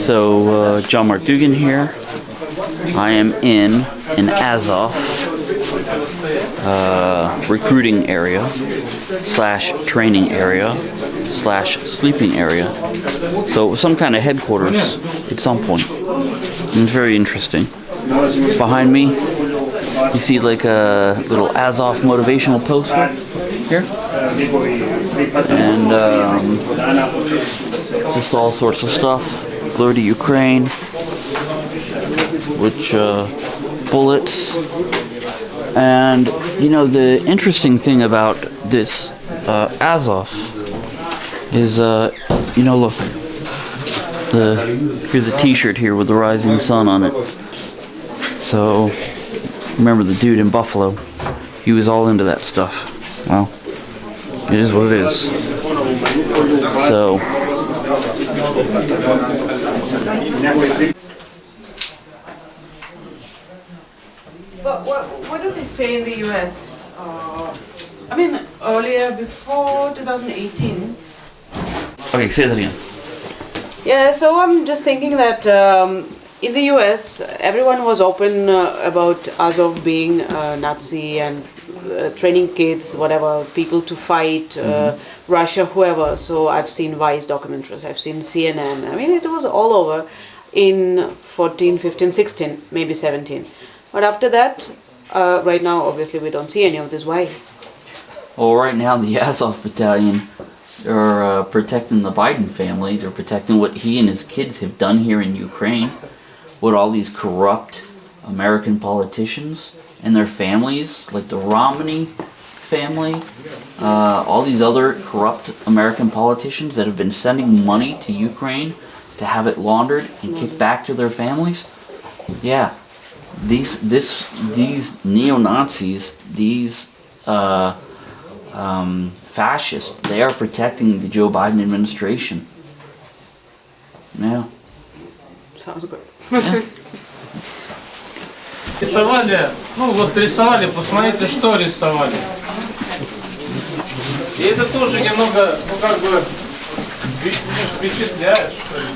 So, uh, John Mark Dougan here. I am in an Azov uh, recruiting area slash training area slash sleeping area. So, some kind of headquarters at some point. And it's very interesting. Behind me, you see like a little Azov motivational poster here. And um, just all sorts of stuff. Glory to Ukraine. Which, uh, bullets. And, you know, the interesting thing about this uh, Azov is, uh, you know, look. The, here's a t-shirt here with the rising sun on it. So, remember the dude in Buffalo? He was all into that stuff. Well, it is what it is. So, But what, what do they say in the US? Uh, I mean, earlier, before 2018. okay, say that again. Yeah, so I'm just thinking that um, in the US, everyone was open uh, about Azov being uh, Nazi and uh, training kids, whatever, people to fight, uh, Russia, whoever. So I've seen Vice documentaries, I've seen CNN. I mean, it was all over in 14, 15, 16, maybe 17. But after that, uh, right now, obviously, we don't see any of this. Why? Well, right now the Azov Battalion are uh, protecting the Biden family. They're protecting what he and his kids have done here in Ukraine. What all these corrupt American politicians and their families, like the Romney family, uh, all these other corrupt American politicians that have been sending money to Ukraine to have it laundered and kicked back to their families. Yeah, these this these neo Nazis, these uh, um, fascists, they are protecting the Joe Biden administration. Yeah. Sounds good. Рисовали, ну вот рисовали, посмотрите, что рисовали. И это тоже немного, ну как бы, впечатляет, что ли.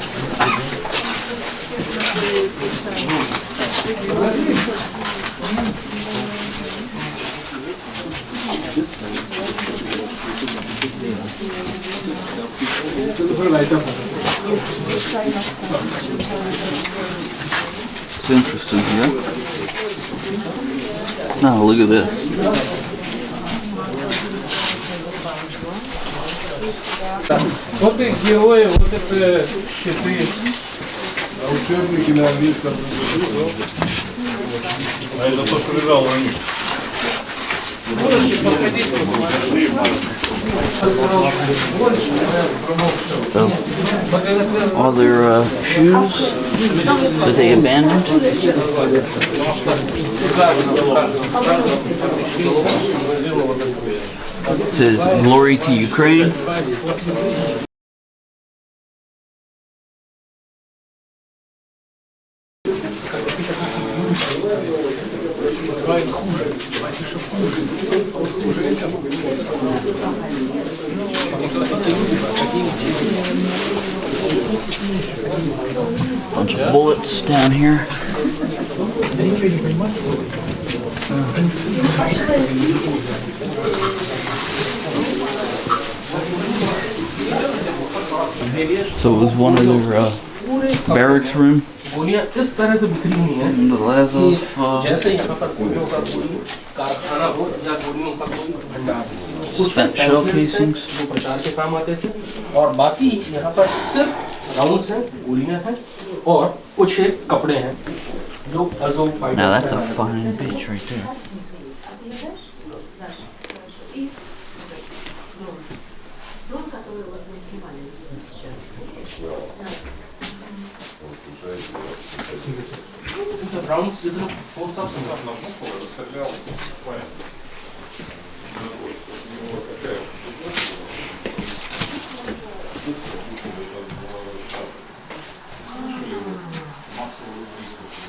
It's interesting here. Now look at this. Вот их герои, вот это щиты. А учебники на английском. А это то, что лежало на них. Можете подходить, посмотреть. Больше, So, all their uh, shoes that they abandoned. It says glory to Ukraine. Bunch of bullets down here. So it was one of their uh, barracks room. गोलियां इस तरह से बिखरी हुई हैं The Lazov, uh, जैसे यहाँ पर गोलियों का कोई कारखाना हो या गोलियों का कोई भंडार हो spent shell casings. वो प्रचार के काम आते थे और बाकी यहाँ पर सिर्फ राउंड्स हैं गोलियां हैं और कुछ एक कपड़े हैं जो अजोम now that's a fine bitch right there.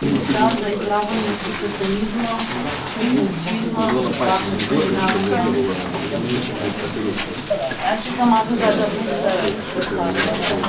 Čas za izglavanje krisotonizma, krisotonizma, kakšnih znasa. Ja, še sama tudi, da boste predstavljali.